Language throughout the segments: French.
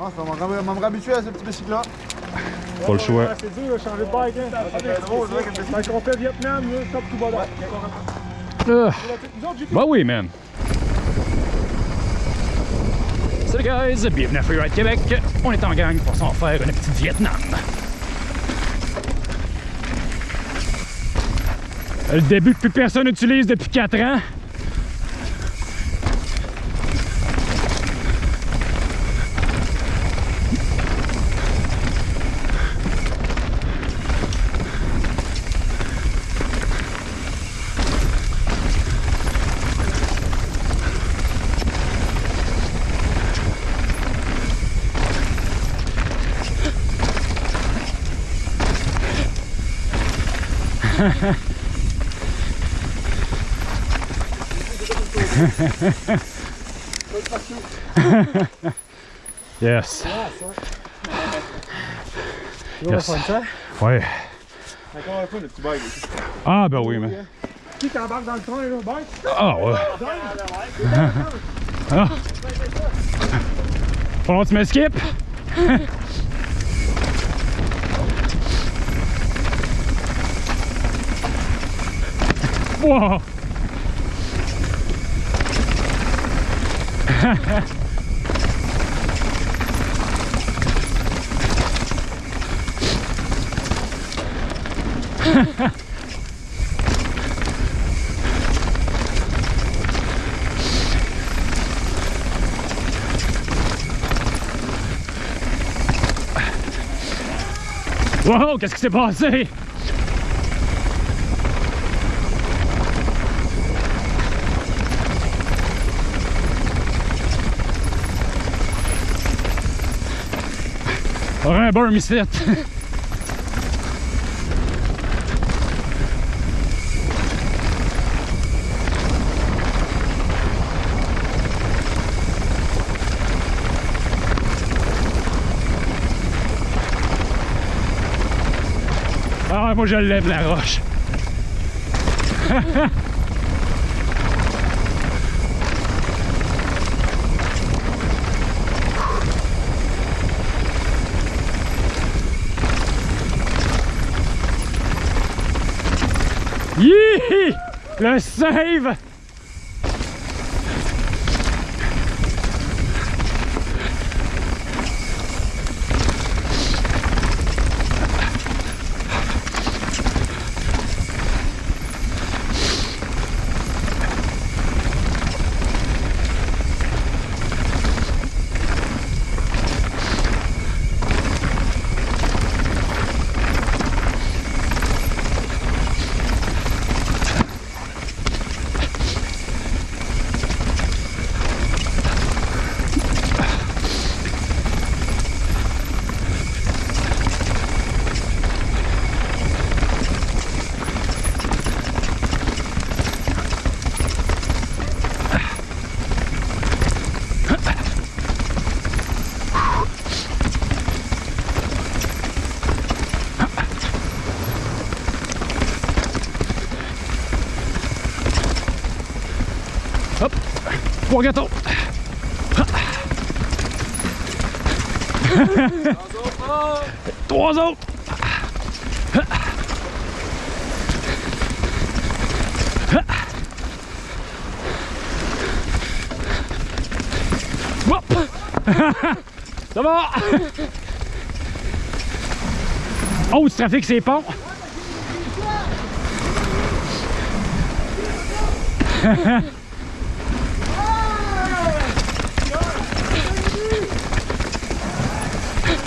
Ah, ça va me me réhabituer à ce petit bicycle-là. Pas le choix. C'est dur de changer de bike. Hein. C'est drôle, complet Vietnam, là, top tout bas j'ai Bah oui, man. Salut guys, bienvenue à Freeride Québec. On est en gang pour s'en faire une petite Vietnam. Le début que plus personne n'utilise depuis 4 ans. Yes. Yes. ça. Ouais. Ah ben oui, man. Qui t'embarque dans le train, là, bike? Ah ouais. Ah. Faut que tu me skip. Wow. Qu'est-ce qui s'est passé? Aurait un burn ici. Ah, moi je lève la roche. Yee! Le save! Trois autres! Ça va! Oh, du c'est!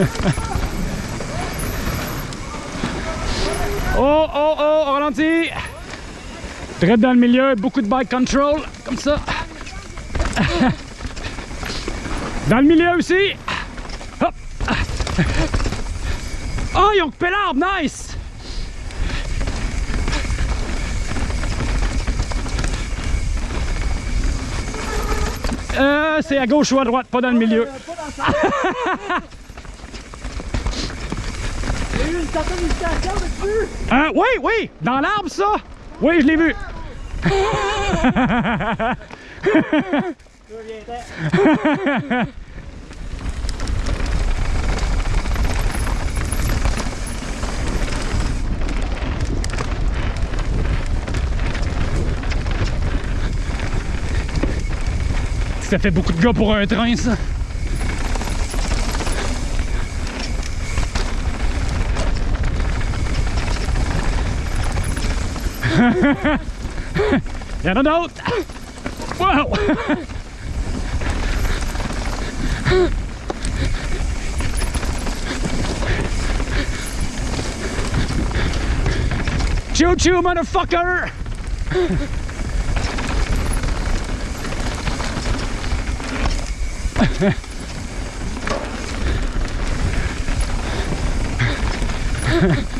Oh, oh, oh, on ralentit. Très dans le milieu, beaucoup de bike control, comme ça. Dans le milieu aussi. Hop. Oh, ils ont coupé l'arbre, nice. Euh, c'est à gauche ou à droite, pas dans le milieu. vu une certaine hésitation dessus? Euh, oui, oui, dans l'arbre, ça. Oui, je l'ai vu. ça fait beaucoup de gars pour un train, ça. Il y en a d'autres! Wow! Choo choo, motherfucker!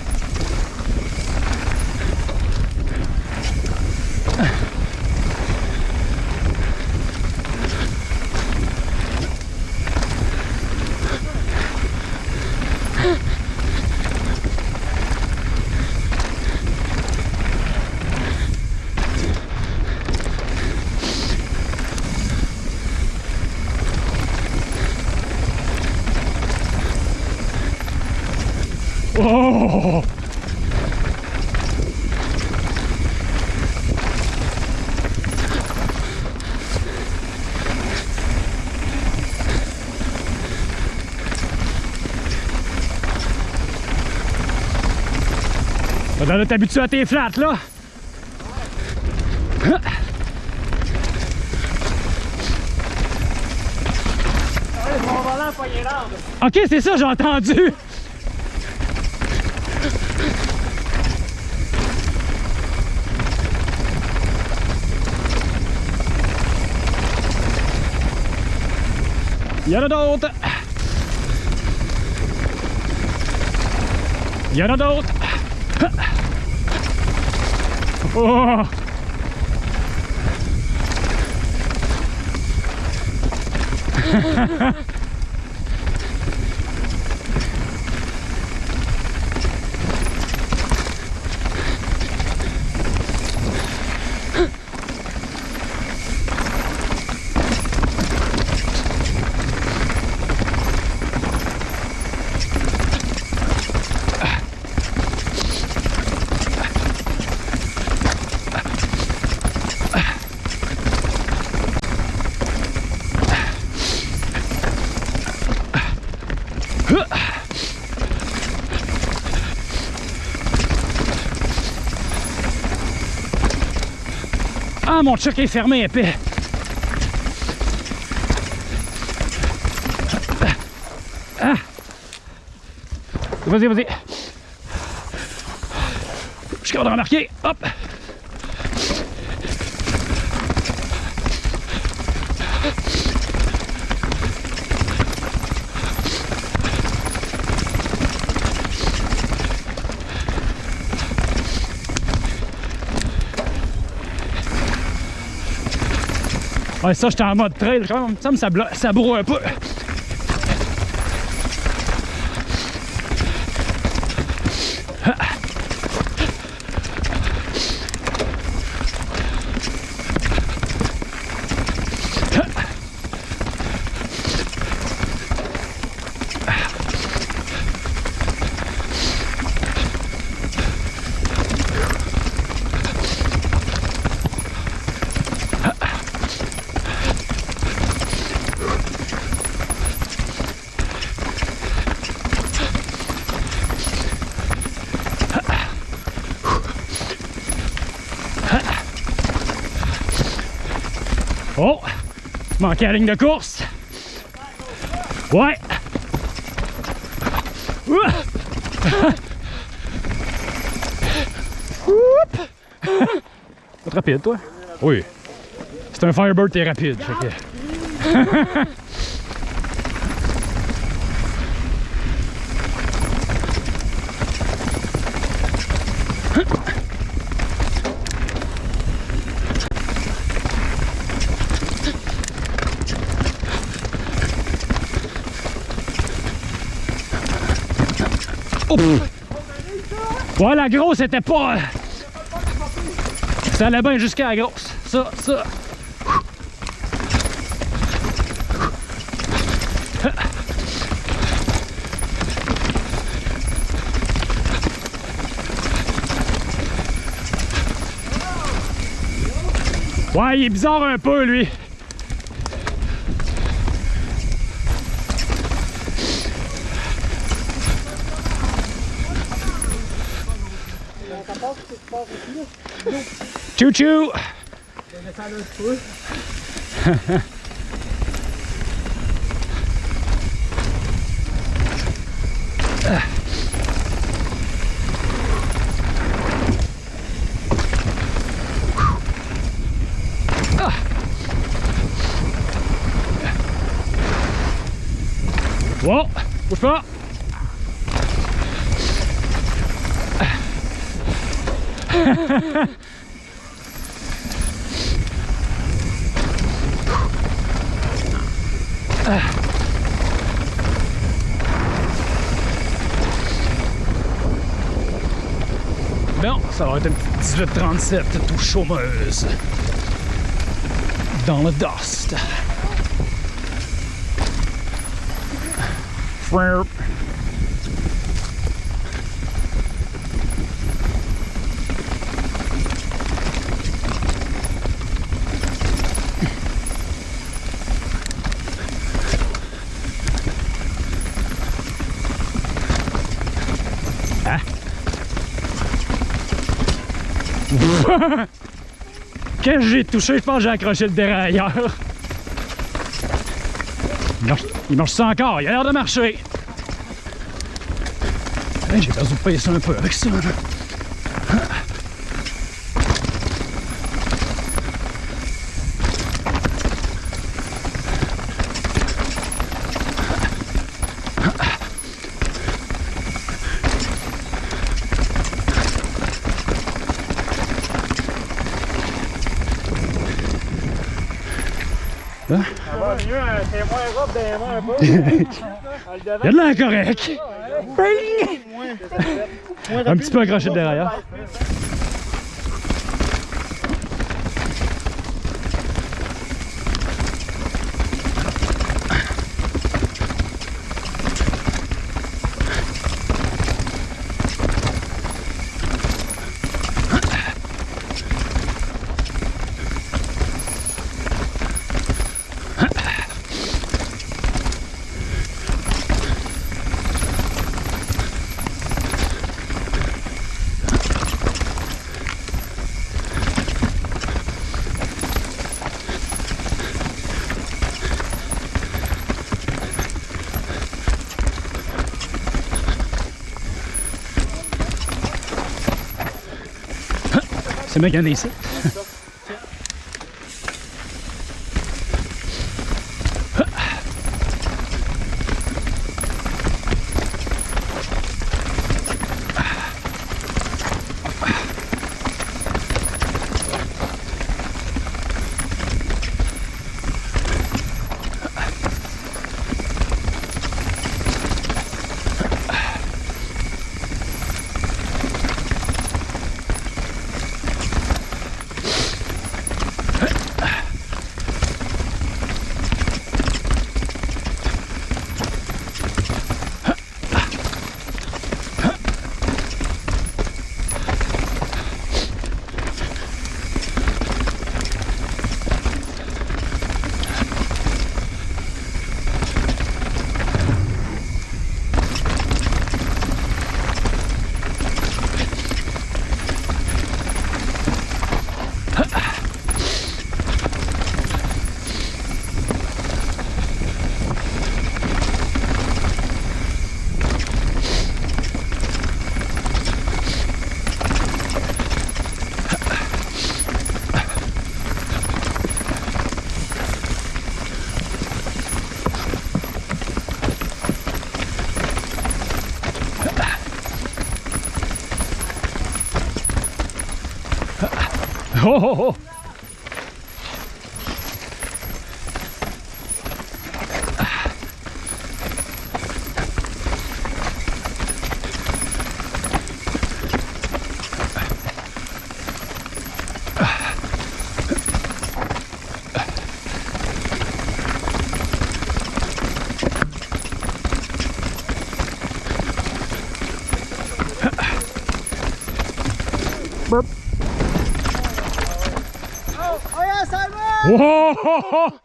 Faudrait là t'habituer à tes flats là? Ok, c'est ça, j'ai entendu. Il y en a d'autres. Il y en a d'autres. Oh! Ah, mon truck est fermé, épais. Ah. Vas-y, vas-y. Je suis capable de remarquer. Hop. Ouais, ça, j'étais en mode trail quand même. Ça me ça, ça un peu. Oh! Manqué la ligne de course. Ouais. Pas rapide, toi? Oui. C'est un Firebird, t'es rapide. fait que-! Ouais, la grosse était pas... Euh, ça allait bien jusqu'à la grosse. Ça, ça. Ouais, il est bizarre un peu, lui. Choo choo. Bon, ça va être une petite 1837 tout chômeuse. Dans le dust. Que j'ai touché? Je pense que j'ai accroché le dérailleur. Il marche, il marche ça encore, il a l'air de marcher. J'ai besoin de payer ça un peu avec ça. Ça va mieux, un témoin robe des mains un peu. Le Il y a de l'air correct. Un petit peu accroché de derrière. C'est magané ici. Oh, oh. Oh Whoa!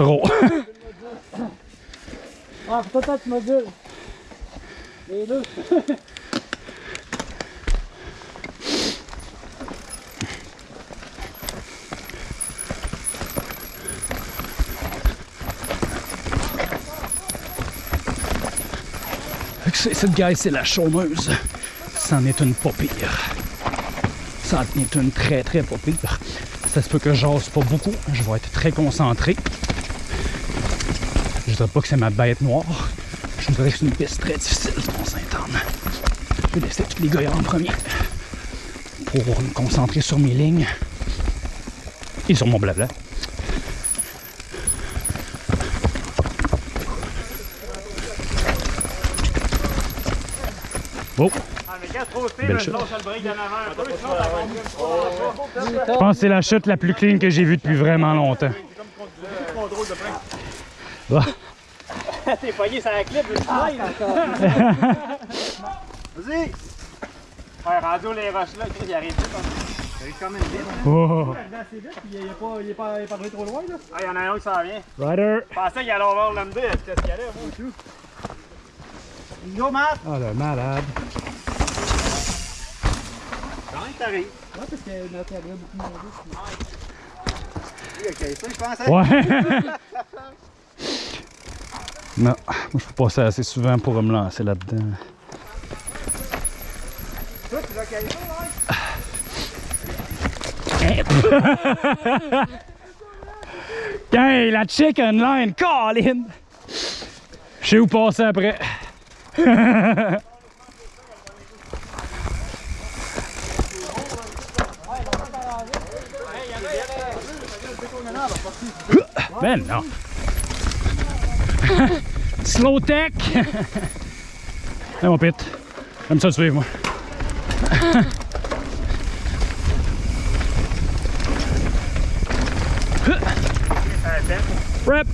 Trop. Ah, peut-être tu. Les deux. Cette guy, c'est la chômeuse. C'en est une pas pire. Ça en est une très très pas pire. Ça se peut que j'ose pas beaucoup. Je vais être très concentré. Je dirais pas que c'est ma bête noire. Je voudrais que c'est une piste très difficile, ce Mont-Saint-Anne. Je vais laisser tous les gars en premier. Pour me concentrer sur mes lignes. Et sur mon blabla. Oh! Je pense que c'est la chute la plus clean que j'ai vue depuis vraiment longtemps. Ah. T'es pogné sur la clip, le slide. Vas-y! Ouais, rendu aux les roches là, il arrive vite. Il arrive quand même vite. Oh. il est pas, il est pas, il est pas arrivé trop loin là. Ah, il y en a un qui s'en vient. Rider! Je pensais qu'il allait avoir l'MD, est-ce qu'il y allait, moi? Tout. Go, Matt! Oh le malade! Quand même, t'arrives. Ouais, parce que notre avait beaucoup de Ok, ça, je pense. hein? Ouais! non, moi je peux passer assez souvent pour me lancer là-dedans. Hey, la chicken line, Colin! Je sais où passer après. ben non. Slow tech. Hey, mon pit. J'aime ça te suivre, moi. Rep.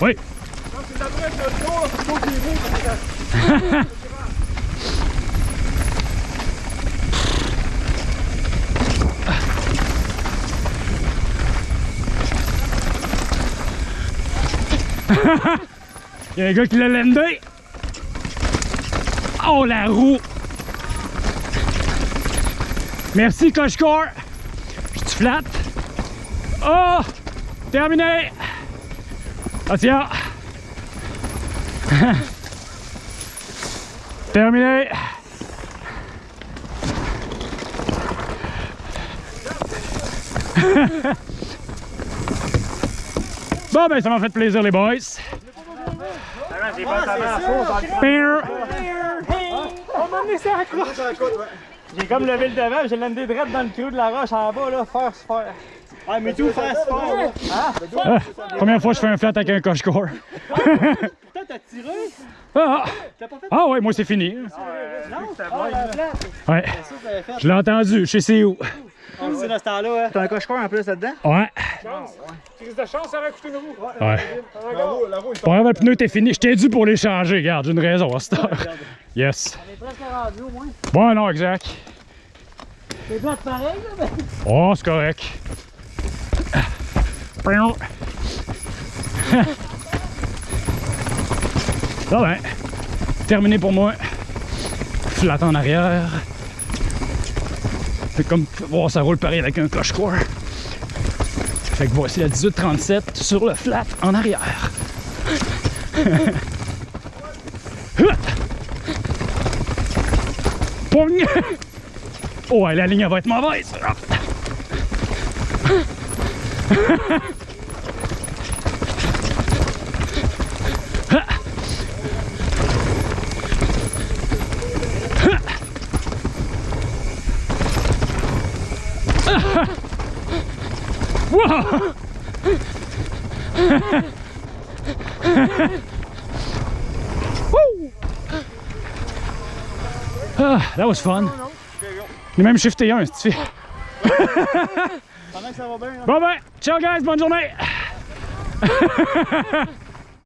oui. Il y a un gars qui l'a landé. Oh la roue. Merci Cochecore. Je te flatte. Oh! Terminé! Attention! Terminé! Bon, ben, ça m'a fait plaisir, les boys. On m'a ça à la. J'ai comme levé le devant, j'ai l'amené direct dans le creux de la roche en bas, là, faire se faire. Ouais, mais tout fast fort, là. Ah, première fois que je fais un flat avec un coche-core. Putain, t'as tiré? Ah, T'as pas fait? Ah ouais, moi c'est fini. Non, ah, la plate. Ouais, je l'ai entendu, je sais c'est où. On sait dans ce temps-là, hein. T'as un coche-coeur en plus là-dedans? Ouais, Crise de chance, ça va coûter une roue. ouais. La roue, la roue, grave, le pneu était fini. Je t'ai dû pour les changer, regarde, j'ai une raison à cette heure. Yes. On est presque rendu au moins. Bon, non, exact. C'est plate pareil, là, mais. Oh, c'est correct. Pion. Ah ben, terminé pour moi. Flat en arrière. Fait comme voir ça roule pareil avec un cloche-core. Fait que voici la 1837 sur le flat en arrière. Pong! Oh, la ligne va être mauvaise. That was fun. J'ai même shifté un, si tu fais. Pendant que ça va bien. Bon ben, ciao guys, bonne journée!